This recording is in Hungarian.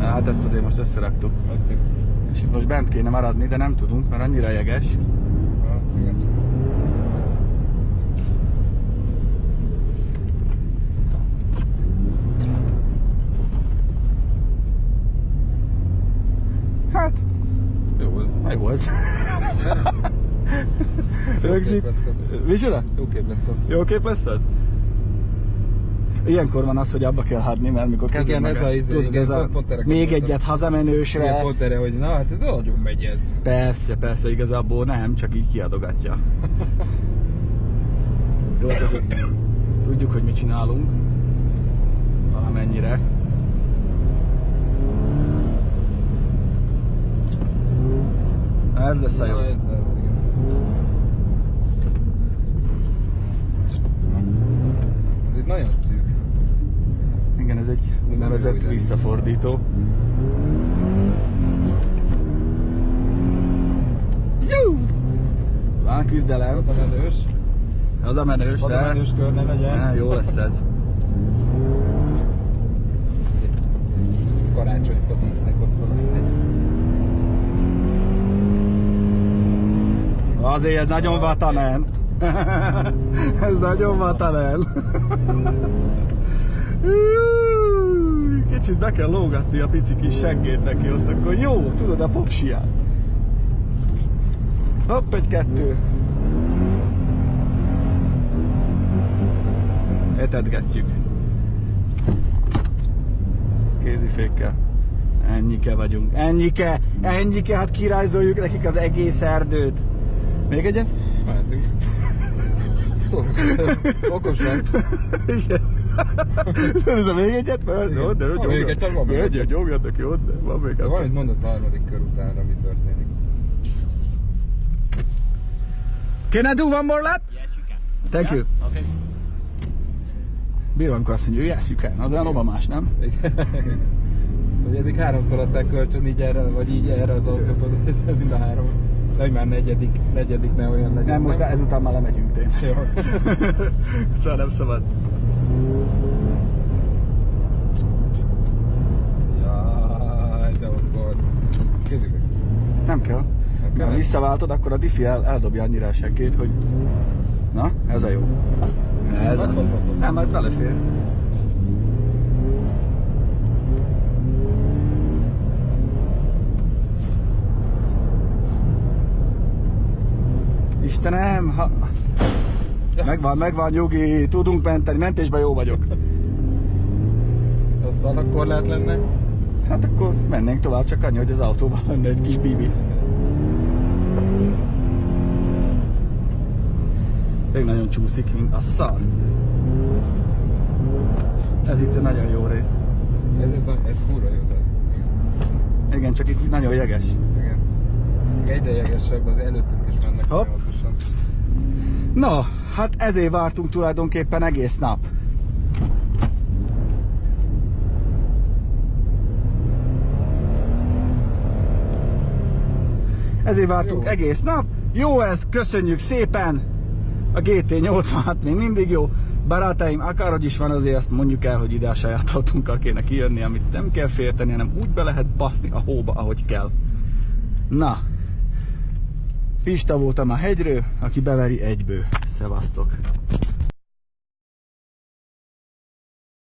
Hát ezt azért most összeraktuk. Azt És most bent kéne maradni, de nem tudunk, mert annyira jeges. igen. Hát, Jó az. jó ez. Jó Rögzik. kép lesz az. Micsoda? Jó kép lesz az. Jó kép lesz az? Ilyenkor van az, hogy abba kell hagyni, mert mikor kezded Igen, ez a izé, tudod, igen, ez a pont- pont erre még gondoltam. egyet hazamenősre. Igen, pont erre, hogy na hát ez nagyon megy ez. Persze, persze, igazából nem, csak így kiadogatja. Jó, azért tudjuk, hogy mit csinálunk. Valamennyire. Ez lesz a jó. Ez. Ez itt nagyon szűk. Ez egy úgynevezett visszafordító. Jú! Van küzdelem. Az a menős. Az a menős, Az de... a menős kör ne legyen. Á, jó lesz ez. Karácsonyfa dísznek ott van. Azért ez nagyon vatanen. ez nagyon vatanen. Kicsit be kell lógatni a pici kis seggét neki, azt akkor jó, tudod a popsiát. Hopp, egy kettő. Etetgetjük. Kézifékkel. Ennyike vagyunk. Ennyike! Ennyike! Hát kirajzoljuk nekik az egész erdőt. Még egyet? Mehetünk. Szórakozom. Okosan. Igen. Ez a még egyet? Mert Igen. jó, de Van még egy, van még egy. egy. Nyomjatok, jó, de van még De egy. valamit mondott a harmadik kör után, mi történik. Can I do one more lap? Yes, you can. Thank you. Okay. Bírom, amikor azt mondja, yes, you can. Az olyan obamás, nem? Hogy eddig háromszor adták kölcsön így erre, vagy így erre az autóból, ez mind a három. Vagy már negyedik, negyedik ne olyan legyen. Nem, most ezután már lemegyünk tényleg. Jó. Ezt már nem szabad. Jaj, de. Kézzük meg. Nem kell. kell? Ha visszaváltod, akkor a diffi el, eldobja annyira a seggét, hogy... Na, ez a jó. Ez az. Nem, ez belefér. Istenem, ha... Megvan, megvan, nyugi, tudunk menteni, mentésben jó vagyok. Az szalagkorlát lenne. Hát akkor mennénk tovább, csak annyi, hogy az autóban lenne egy kis bibi. Még nagyon csúszik, mint a szar. Ez itt egy nagyon jó rész. Ez, ez, ez kurva jó. a- Igen, csak itt nagyon jeges. Jegesebb, az előttünk is mennek Hopp. folyamatosan. Na, hát ezért vártunk tulajdonképpen egész nap. Ezért vártunk Jó. egész nap. Jó ez, köszönjük szépen! A GT86 még mindig jó. Barátaim, akárhogy is van, azért azt mondjuk el, hogy ide a saját autónkkal kéne kijönni, amit nem kell félteni, hanem úgy be lehet baszni a hóba, ahogy kell. Na, Pista voltam a hegyről, aki beveri egyből. Szevasztok!